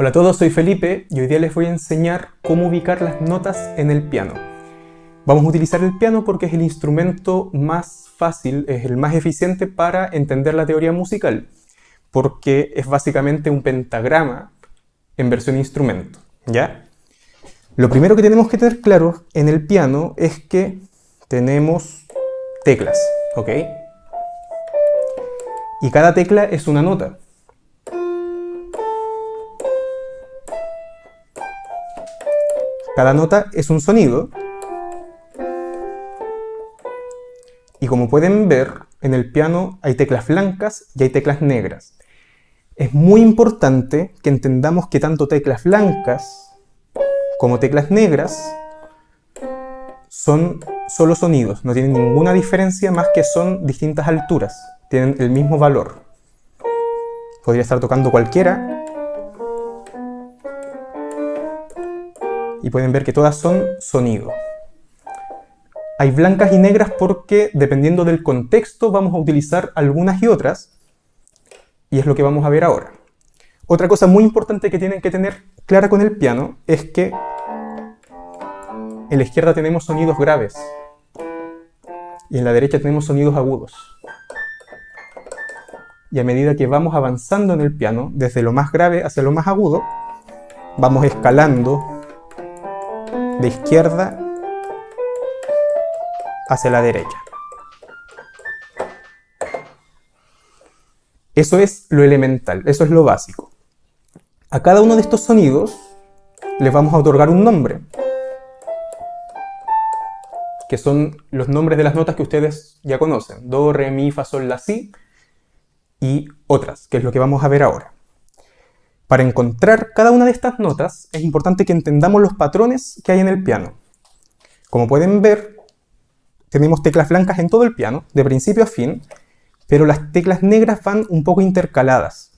Hola a todos, soy Felipe y hoy día les voy a enseñar cómo ubicar las notas en el piano. Vamos a utilizar el piano porque es el instrumento más fácil, es el más eficiente para entender la teoría musical, porque es básicamente un pentagrama en versión instrumento, ¿ya? Lo primero que tenemos que tener claro en el piano es que tenemos teclas, ¿ok? Y cada tecla es una nota. Cada nota es un sonido. Y como pueden ver, en el piano hay teclas blancas y hay teclas negras. Es muy importante que entendamos que tanto teclas blancas como teclas negras son solo sonidos, no tienen ninguna diferencia más que son distintas alturas, tienen el mismo valor. Podría estar tocando cualquiera y pueden ver que todas son sonido. Hay blancas y negras porque dependiendo del contexto vamos a utilizar algunas y otras y es lo que vamos a ver ahora. Otra cosa muy importante que tienen que tener clara con el piano es que en la izquierda tenemos sonidos graves y en la derecha tenemos sonidos agudos. Y a medida que vamos avanzando en el piano, desde lo más grave hacia lo más agudo, vamos escalando de izquierda hacia la derecha. Eso es lo elemental, eso es lo básico. A cada uno de estos sonidos les vamos a otorgar un nombre, que son los nombres de las notas que ustedes ya conocen, do, re, mi, fa, sol, la, si, y otras, que es lo que vamos a ver ahora. Para encontrar cada una de estas notas es importante que entendamos los patrones que hay en el piano. Como pueden ver, tenemos teclas blancas en todo el piano, de principio a fin, pero las teclas negras van un poco intercaladas.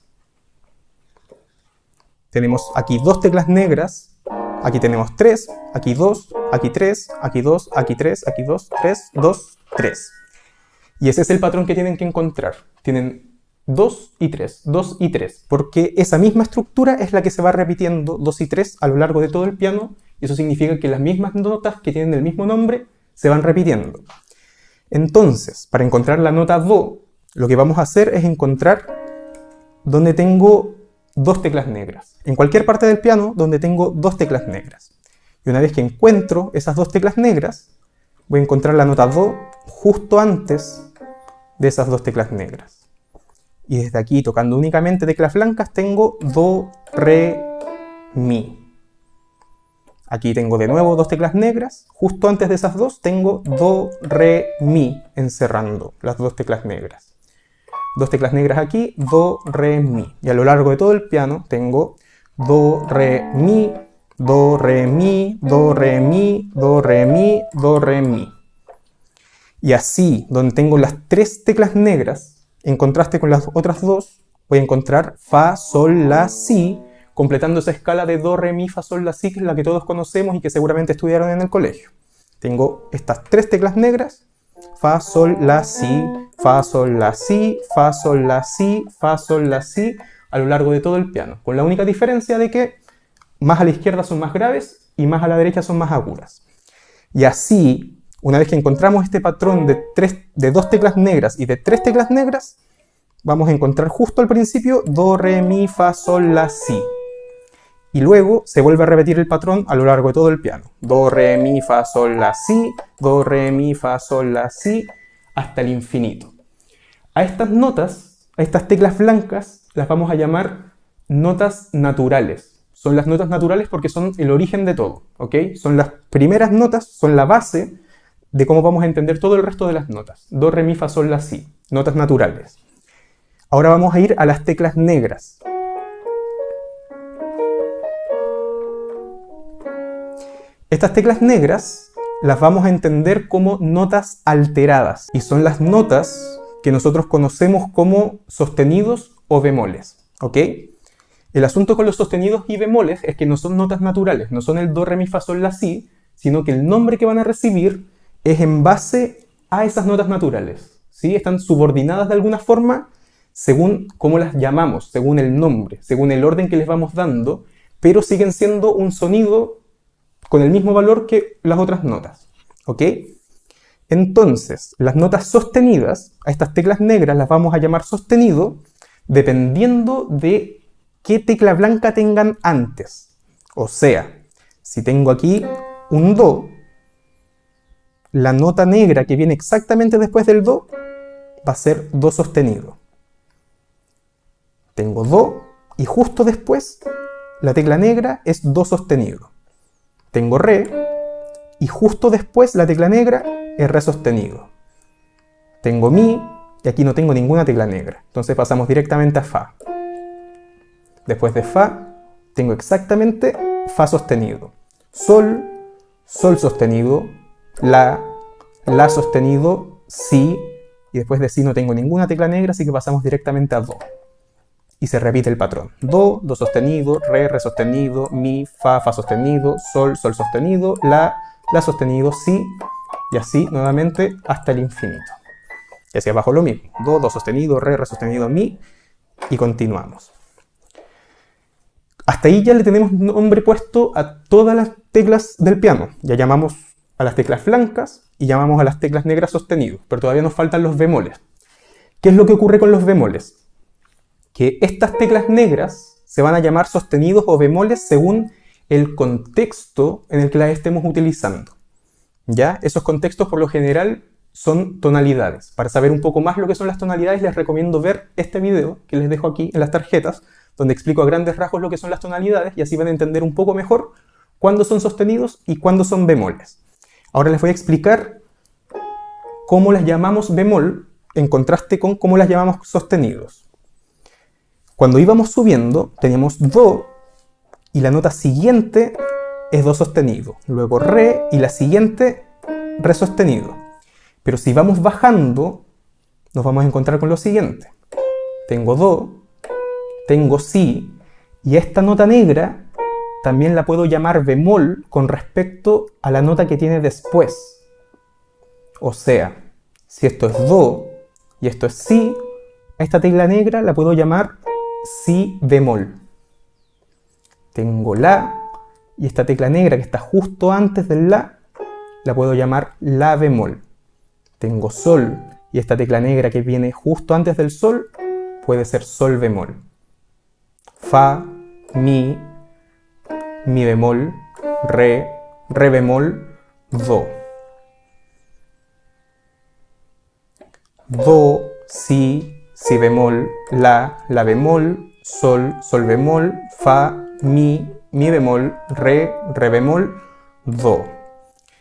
Tenemos aquí dos teclas negras, aquí tenemos tres, aquí dos, aquí tres, aquí dos, aquí tres, aquí dos, tres, dos, tres. Y ese es el patrón que tienen que encontrar. Tienen 2 y 3, 2 y 3, porque esa misma estructura es la que se va repitiendo 2 y 3 a lo largo de todo el piano, y eso significa que las mismas notas que tienen el mismo nombre se van repitiendo. Entonces, para encontrar la nota Do, lo que vamos a hacer es encontrar donde tengo dos teclas negras. En cualquier parte del piano donde tengo dos teclas negras. Y una vez que encuentro esas dos teclas negras, voy a encontrar la nota Do justo antes de esas dos teclas negras y desde aquí tocando únicamente teclas blancas tengo Do, Re, Mi. Aquí tengo de nuevo dos teclas negras, justo antes de esas dos tengo Do, Re, Mi encerrando las dos teclas negras. Dos teclas negras aquí, Do, Re, Mi. Y a lo largo de todo el piano tengo Do, Re, Mi, Do, Re, Mi, Do, Re, Mi, Do, Re, Mi, Do, Re, Mi. Y así, donde tengo las tres teclas negras, en contraste con las otras dos, voy a encontrar Fa, Sol, La, Si, completando esa escala de Do, Re, Mi, Fa, Sol, La, Si, que es la que todos conocemos y que seguramente estudiaron en el colegio. Tengo estas tres teclas negras, Fa, Sol, La, Si, Fa, Sol, La, Si, Fa, Sol, La, Si, Fa, Sol, La, Si, a lo largo de todo el piano, con la única diferencia de que más a la izquierda son más graves y más a la derecha son más agudas. Y así una vez que encontramos este patrón de, tres, de dos teclas negras y de tres teclas negras, vamos a encontrar justo al principio Do, Re, Mi, Fa, Sol, La, Si. Y luego se vuelve a repetir el patrón a lo largo de todo el piano. Do, Re, Mi, Fa, Sol, La, Si, Do, Re, Mi, Fa, Sol, La, Si, hasta el infinito. A estas notas, a estas teclas blancas, las vamos a llamar notas naturales. Son las notas naturales porque son el origen de todo, ¿ok? Son las primeras notas, son la base de cómo vamos a entender todo el resto de las notas. Do, re, mi, fa, sol, la, si. Notas naturales. Ahora vamos a ir a las teclas negras. Estas teclas negras las vamos a entender como notas alteradas y son las notas que nosotros conocemos como sostenidos o bemoles. ¿Ok? El asunto con los sostenidos y bemoles es que no son notas naturales, no son el do, re, mi, fa, sol, la, si, sino que el nombre que van a recibir es en base a esas notas naturales. ¿sí? Están subordinadas de alguna forma según cómo las llamamos, según el nombre, según el orden que les vamos dando pero siguen siendo un sonido con el mismo valor que las otras notas. ¿Ok? Entonces, las notas sostenidas, a estas teclas negras las vamos a llamar sostenido, dependiendo de qué tecla blanca tengan antes. O sea, si tengo aquí un Do, la nota negra que viene exactamente después del Do va a ser Do sostenido. Tengo Do y justo después la tecla negra es Do sostenido. Tengo Re y justo después la tecla negra es Re sostenido. Tengo Mi y aquí no tengo ninguna tecla negra. Entonces pasamos directamente a Fa. Después de Fa tengo exactamente Fa sostenido. Sol, Sol sostenido, La, La sostenido, Si, y después de Si no tengo ninguna tecla negra, así que pasamos directamente a Do. Y se repite el patrón. Do, Do sostenido, Re, Re sostenido, Mi, Fa, Fa sostenido, Sol, Sol sostenido, La, La sostenido, Si, y así nuevamente hasta el infinito. Y hacia abajo lo mismo. Do, Do sostenido, Re, Re sostenido, Mi, y continuamos. Hasta ahí ya le tenemos nombre puesto a todas las teclas del piano. Ya llamamos a las teclas blancas y llamamos a las teclas negras sostenido, pero todavía nos faltan los bemoles. ¿Qué es lo que ocurre con los bemoles? Que estas teclas negras se van a llamar sostenidos o bemoles según el contexto en el que las estemos utilizando. ¿Ya? Esos contextos por lo general son tonalidades. Para saber un poco más lo que son las tonalidades les recomiendo ver este video que les dejo aquí en las tarjetas, donde explico a grandes rasgos lo que son las tonalidades y así van a entender un poco mejor cuándo son sostenidos y cuándo son bemoles. Ahora les voy a explicar cómo las llamamos bemol en contraste con cómo las llamamos sostenidos. Cuando íbamos subiendo teníamos Do y la nota siguiente es Do sostenido, luego Re y la siguiente Re sostenido. Pero si vamos bajando nos vamos a encontrar con lo siguiente. Tengo Do, tengo Si y esta nota negra también la puedo llamar bemol con respecto a la nota que tiene después. O sea, si esto es Do y esto es Si, esta tecla negra la puedo llamar Si bemol. Tengo La y esta tecla negra que está justo antes del La la puedo llamar La bemol. Tengo Sol y esta tecla negra que viene justo antes del Sol puede ser Sol bemol. Fa, Mi, Mi bemol, Re, Re bemol, Do. Do, Si, Si bemol, La, La bemol, Sol, Sol bemol, Fa, Mi, Mi bemol, Re, Re bemol, Do.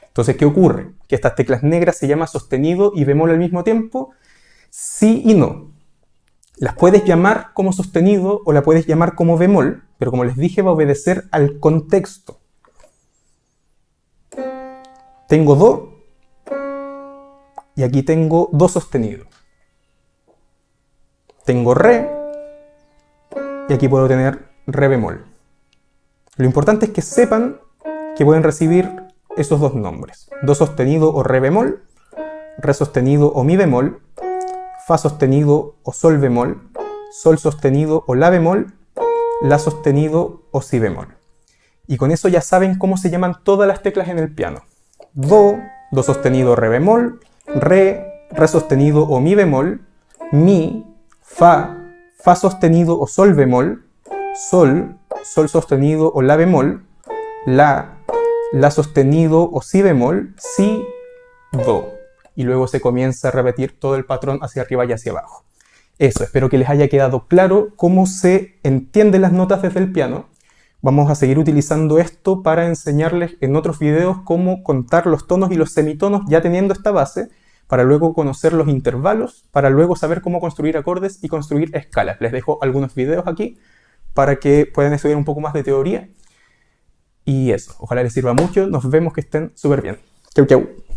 Entonces, ¿qué ocurre? Que estas teclas negras se llaman sostenido y bemol al mismo tiempo, sí y no. Las puedes llamar como sostenido o la puedes llamar como bemol, pero como les dije va a obedecer al contexto. Tengo Do y aquí tengo Do sostenido. Tengo Re y aquí puedo tener Re bemol. Lo importante es que sepan que pueden recibir esos dos nombres. Do sostenido o Re bemol, Re sostenido o Mi bemol, Fa sostenido o Sol bemol, Sol sostenido o La bemol, La sostenido o Si bemol. Y con eso ya saben cómo se llaman todas las teclas en el piano. Do, Do sostenido, Re bemol, Re, Re sostenido o Mi bemol, Mi, Fa, Fa sostenido o Sol bemol, Sol, Sol sostenido o La bemol, La, La sostenido o Si bemol, Si, Do y luego se comienza a repetir todo el patrón hacia arriba y hacia abajo. Eso, espero que les haya quedado claro cómo se entienden las notas desde el piano. Vamos a seguir utilizando esto para enseñarles en otros videos cómo contar los tonos y los semitonos ya teniendo esta base, para luego conocer los intervalos, para luego saber cómo construir acordes y construir escalas. Les dejo algunos videos aquí para que puedan estudiar un poco más de teoría. Y eso, ojalá les sirva mucho, nos vemos que estén súper bien. Chau chau.